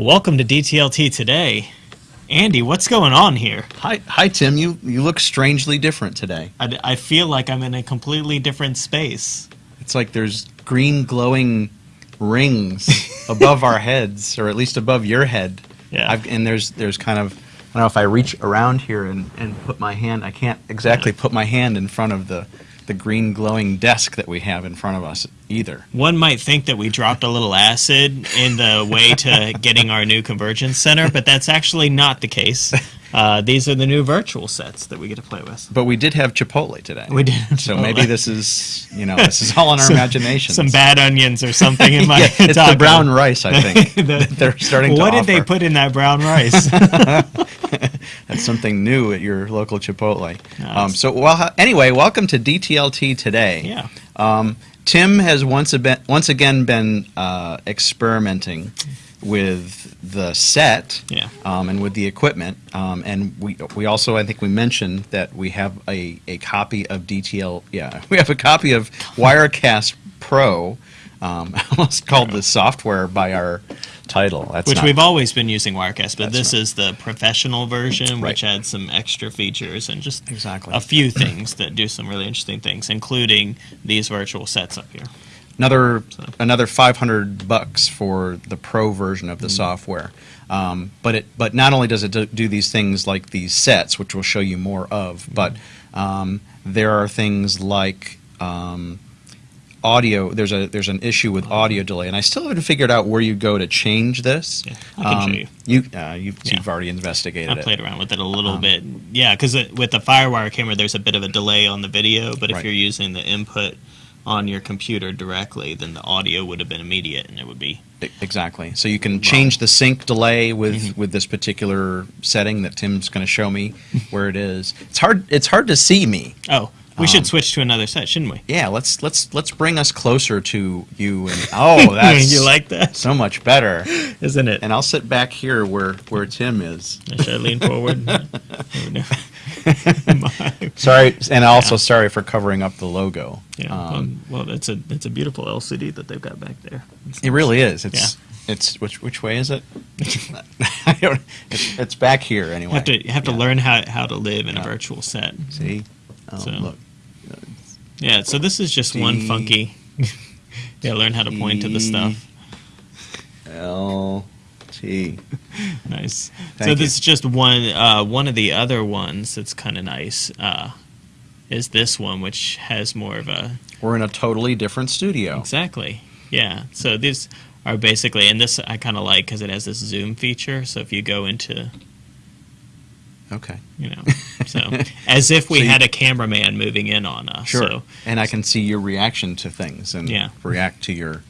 Welcome to DTLT today. Andy, what's going on here? Hi, hi, Tim. You you look strangely different today. I, I feel like I'm in a completely different space. It's like there's green glowing rings above our heads, or at least above your head. Yeah. I've, and there's there's kind of I don't know if I reach around here and, and put my hand. I can't exactly put my hand in front of the the green glowing desk that we have in front of us either. One might think that we dropped a little acid in the way to getting our new convergence center, but that's actually not the case. Uh, these are the new virtual sets that we get to play with. But we did have Chipotle today. We did So maybe this is you know this is all in our imagination. Some bad onions or something in my yeah, it's the brown rice, I think. that they're starting to What did they put in that brown rice? That's something new at your local Chipotle. Nice. Um, so, well, anyway, welcome to DTLT today. yeah. Um, Tim has once, a been, once again been uh, experimenting with the set Yeah. um, and with the equipment. Um, and we, we also, I think we mentioned that we have a, a copy of DTL, yeah, we have a copy of Wirecast Pro. Um, almost called the software by our title. That's Which not- we've always been using Wirecast, but That's this is the professional version, which adds some extra features and just Exactly. a few things that do some really interesting things, including these virtual sets up here. another So- another 500 bucks for the pro version Mm. of the software um, but it but not only does it do, do these things like these sets which we'll show you more of Mm. but um, there are things like um, audio there's a there's an issue with audio delay and I still haven't figured out where you go to change this Yeah, I can show you. you uh, you've, Yeah. you've already investigated I it played around with it a little Um, bit. Yeah, because with the FireWire camera, there's a bit of a delay on the video, but if Right. you're using the input on your computer directly, then the audio would have been immediate and it would be. Exactly. So you can change the sync delay with Mm-hmm. with this particular setting that Tim's going to show me where it is. It's hard. It's hard to see me. Oh, we Um, should switch to another set, shouldn't we? Yeah. Let's let's let's bring us closer to you and oh, that's you like that, so much better. isn't it? And I'll sit back here where where Tim is. Should I lean forward? No. Sorry, and also sorry for covering up the logo. Yeah. Um, um, well, it's a it's a beautiful LCD that they've got back there. It's it really is. It's it's which which way is it? I don't. It's, it's back here anyway. You have to you have to learn how how to live in a virtual set. See. Oh, So- look. Yeah. So this is just one funky. yeah, learn how to point to the stuff. L T. Nice. so Thank this is just one. Uh, one of the other ones that's kind of nice uh, is this one, which has more of a We're in a totally different studio. exactly. Yeah. So these are basically, and this I kind of like because it has this zoom feature. So if you go into, Okay. you know, so as if we So you- had a cameraman moving in on us. Sure. So and I can see your reaction to things and Yeah. react to your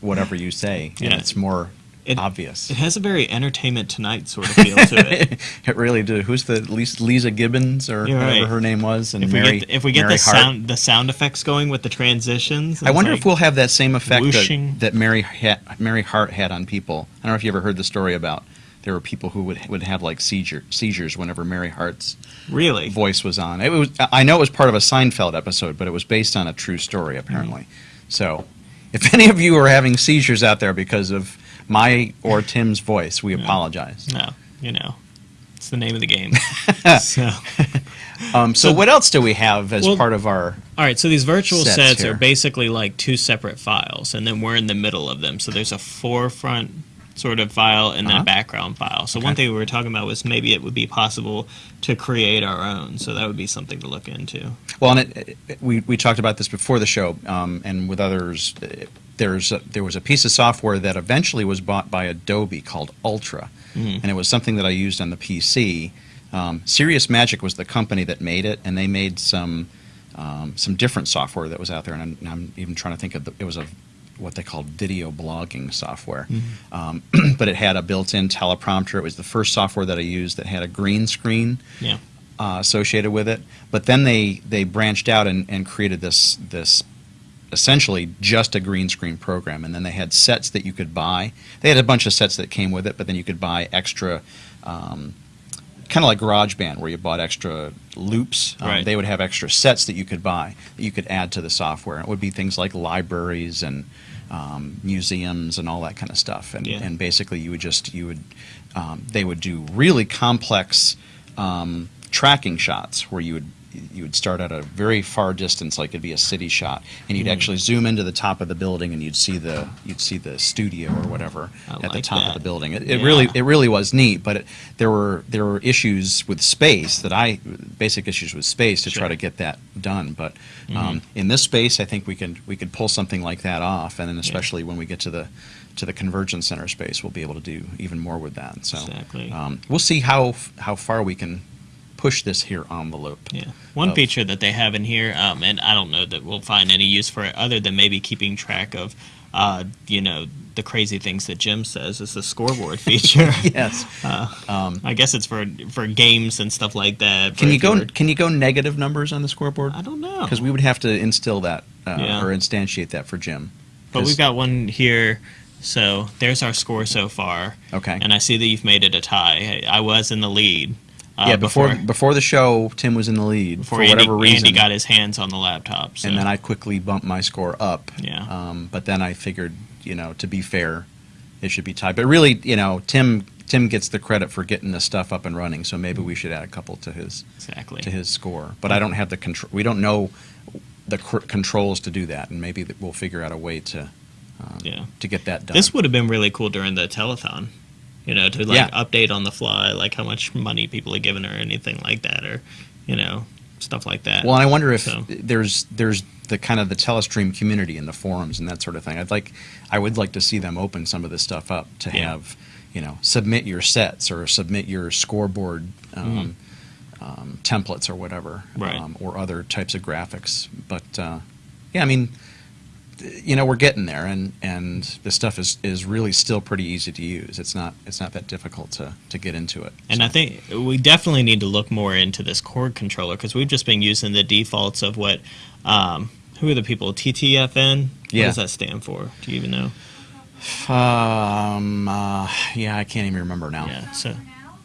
whatever you say. And Yeah. it's more It- obvious. it has a very Entertainment Tonight sort of feel to it. it really did. Who's the Leeza, Leeza Gibbons or whatever right. her name was? And If we Mary, get if we get Mary the Hart. sound the sound effects going with the transitions, I wonder like- if we'll have that same effect that, that Mary ha- Mary Hart had on people. I don't know if you ever heard the story about there were people who would would have like seizure seizures whenever Mary Hart's really voice was on. It was I know it was part of a Seinfeld episode, but it was based on a true story apparently. So, if any of you are having seizures out there because of my or Tim's voice, we apologize. No, you know, it's the name of the game. so, Um, so, So- what else do we have as Well- part of our? all right. So these virtual Sets sets, are basically like two separate files, and then we're in the middle of them. So there's a forefront sort of file and then Uh-huh. a background file. So one thing we were talking about was maybe it would be possible to create our own. So that would be something to look into. Well, and it, it- we we talked about this before the show, um, and with others. uh, There's a, there was a piece of software that eventually was bought by Adobe called Ultra, Mhm. and it was something that I used on the PC. Um, Serious Magic was the company that made it, and they made some um, some different software that was out there. And I'm, I'm even trying to think of the, it was a what they called video blogging software. Mm-hmm. Um, but it had a built-in teleprompter. It was the first software that I used that had a green screen Yeah. uh, associated with it. But then they they branched out and, and created this this essentially just a green screen program. And then they had sets that you could buy. They had a bunch of sets that came with it, but then you could buy extra. Um, Kind of like GarageBand, where you bought extra loops. Um, Right. They would have extra sets that you could buy that you could add to the software. It would be things like libraries and um, museums and all that kind of stuff. And, Yeah. and basically, you would just you would um, they would do really complex um, tracking shots where you would you would start at a very far distance, like it'd be a city shot, and you'd Mm. actually zoom into the top of the building, and you'd see the you'd see the studio or whatever I at the like top of the building. It, it Yeah. really it really was neat, but it, there were there were issues with space that I basic issues with space to try Sure. Mm-hmm. to get that done. But um, in this space, I think we can we could pull something like that off, and then especially when we get to the to the convergence center space, we'll be able to do even more with that. So Exactly. um, we'll see how how far we can push this here envelope. Yeah. One of- feature that they have in here, um, and I don't know that we'll find any use for it other than maybe keeping track of, uh, you know, the crazy things that Jim says is the scoreboard feature. Yes. I guess it's for for games and stuff like that. Can you go? Can you go negative numbers on the scoreboard? I don't know. Because we would have to instill that uh, Yeah. or instantiate that for Jim. But we've got one here. So there's our score so far. Okay. And I see that you've made it a tie. I was in the lead. Uh, yeah, before, before the show, Tim was in the lead before for Andy, whatever reason, Andy got his hands on the laptop. So. and then I quickly bumped my score up. Yeah. Um, but then I figured, you know, to be fair, it should be tied. But really, you know, Tim Tim gets the credit for getting the stuff up and running. So maybe we should add a couple to his exactly. to his score. But I don't have the control. We don't know the cr- controls to do that, and maybe that we'll figure out a way to um, Yeah. to get that done. This would have been really cool during the telethon. You know, to like Yeah. update on the fly, like how much money people are giving or anything like that, or you know, stuff like that. Well, and I wonder if So- there's there's the kind of the Telestream community and the forums and that sort of thing. I'd like I would like to see them open some of this stuff up to Yeah. have you know submit your sets or submit your scoreboard um, um, templates or whatever. Right. um, or other types of graphics. But uh, yeah, I mean. You know we're getting there, and, and the stuff is, is really still pretty easy to use. It's not it's not that difficult to, to get into it. And I think we definitely need to look more into this Korg controller because we've just been using the defaults of what, um, who are the people? TTFN? What Yeah. does that stand for? Do you even know? Um, uh, yeah, I can't even remember now. Yeah, so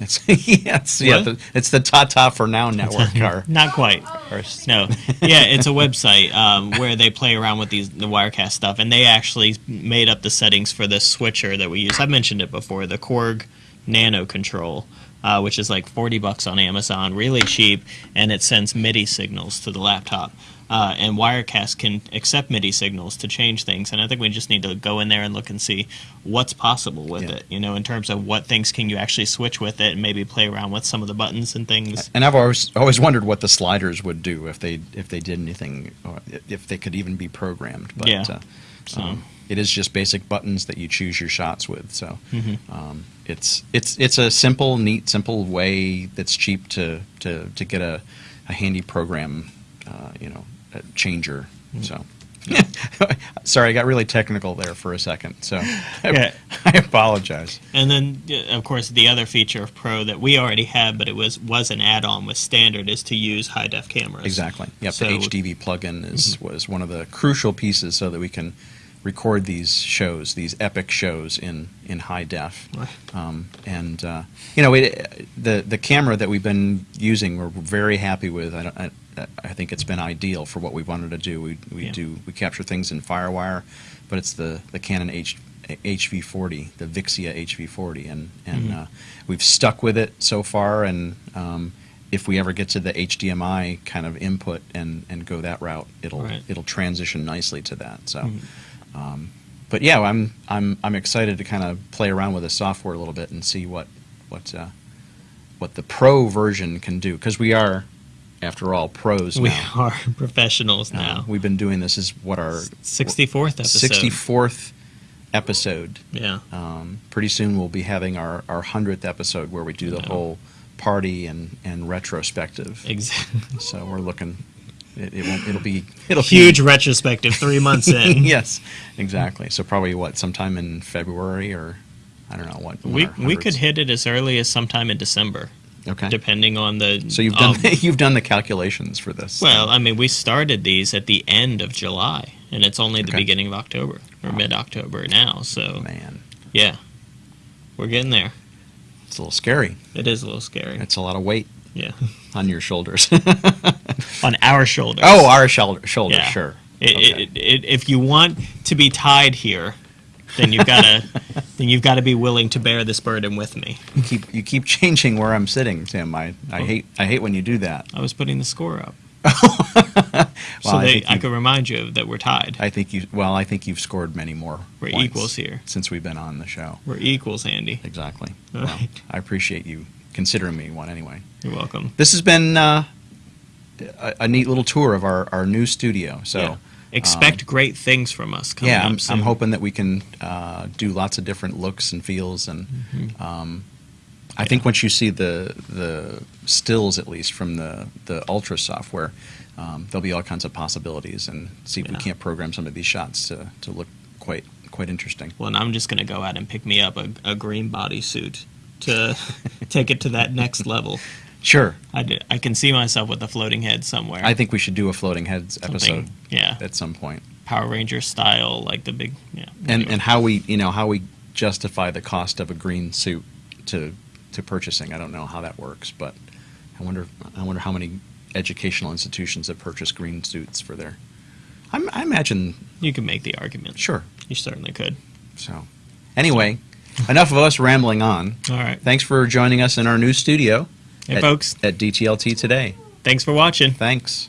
It's yes, yeah, the, it's the Tata for Now network. Our, not quite. our No, yeah, it's a website um, where they play around with these the Wirecast stuff, and they actually made up the settings for this switcher that we use. I've mentioned it before, the Korg nanoKONTROL, uh, which is like forty bucks on Amazon, really cheap, and it sends MIDI signals to the laptop. Uh, and Wirecast can accept MIDI signals to change things, and I think we just need to go in there and look and see what's possible with Yeah. it. You know, in terms of what things can you actually switch with it, and maybe play around with some of the buttons and things. and I've always always wondered what the sliders would do if they if they did anything, or if they could even be programmed. But Yeah. uh, So- um, it is just basic buttons that you choose your shots with. So Mhm. um, it's it's it's a simple, neat, simple way that's cheap to to, to get a, a handy program, uh, you know, a changer. Mm. So. Sorry, I got really technical there for a second. So I, Yeah. I apologize. And then, of course, the other feature of Pro that we already had, but it was was an add-on with Standard, is to use high def cameras. Exactly. Yep. So- the HDV plugin is was one of the crucial pieces so that we can record these shows, these epic shows in in high def. Um, and uh, you know, it, the the camera that we've been using, we're very happy with. I, I, I think it's been ideal for what we wanted to do. We we Yeah. do we capture things in FireWire, but it's the the Canon H. HV40, the Vixia HV40, and and Mhm. uh, we've stuck with it so far. And um, if we ever get to the HDMI kind of input and, and go that route, it'll Right. it'll transition nicely to that. So, Mhm. Um, but yeah, I'm I'm I'm excited to kind of play around with the software a little bit and see what what uh, what the pro version can do because we are, after all, pros We now. are professionals Uh, now. we've been doing this is what our 64th episode. 64th episode. Yeah. Um, pretty soon we'll be having our, our 100th episode where we do the Yeah. whole party and, and retrospective. Exactly. So we're looking it, it won't. It'll be it'll be- Huge retrospective three months in. yes, exactly. So probably what sometime in February or I don't know what. We we could hit it as early as sometime in December, okay. depending on the. So you've done um, you've done the calculations for this. well, I mean, we started these at the end of July, and it's only the Okay. beginning of October or mid October now. So man, yeah, we're getting there. it's a little scary. It is a little scary. It's a lot of weight Yeah, on your shoulders. on our shoulders. oh, our shoulder shoulders, Yeah. sure. It, Okay. it, it, if you want to be tied here, then you've got to then you've got to be willing to bear this burden with me. You keep you keep changing where I'm sitting, Tim. I, I Oh. hate I hate when you do that. I was putting the score up, Well, so I they, I, you- could remind you that we're tied. I think you well, I think you've scored many more. We're equals here. since we've been on the show. We're equals, Andy. Exactly. All Well, right. I appreciate you considering me one anyway. You're welcome. This has been uh, a, a neat little tour of our, our new studio. So Yeah. Expect great things from us coming yeah, I'm. I'm hoping that we can uh, do lots of different looks and feels, and Mm-hmm. um, I think once you see the the stills, at least from the the Ultra software, um, there'll be all kinds of possibilities, and see if we can't program some of these shots to, to look quite quite interesting. Well, and I'm just going to go out and pick me up a, a green bodysuit to take it to that next level. Sure, I I can see myself with a floating head somewhere. I think we should do a floating heads Something- episode Yeah. at some point, Power Ranger style, like the big. Yeah. and anyway. and how we you know how we justify the cost of a green suit to to purchasing. I don't know how that works, but I wonder I wonder how many educational institutions have purchased green suits for their. I'm, I imagine you can make the argument. sure. You certainly could. So anyway, enough of us rambling on. All right. Thanks for joining us in our new studio Hey, at, folks. at DTLT today. Thanks for watching. Thanks.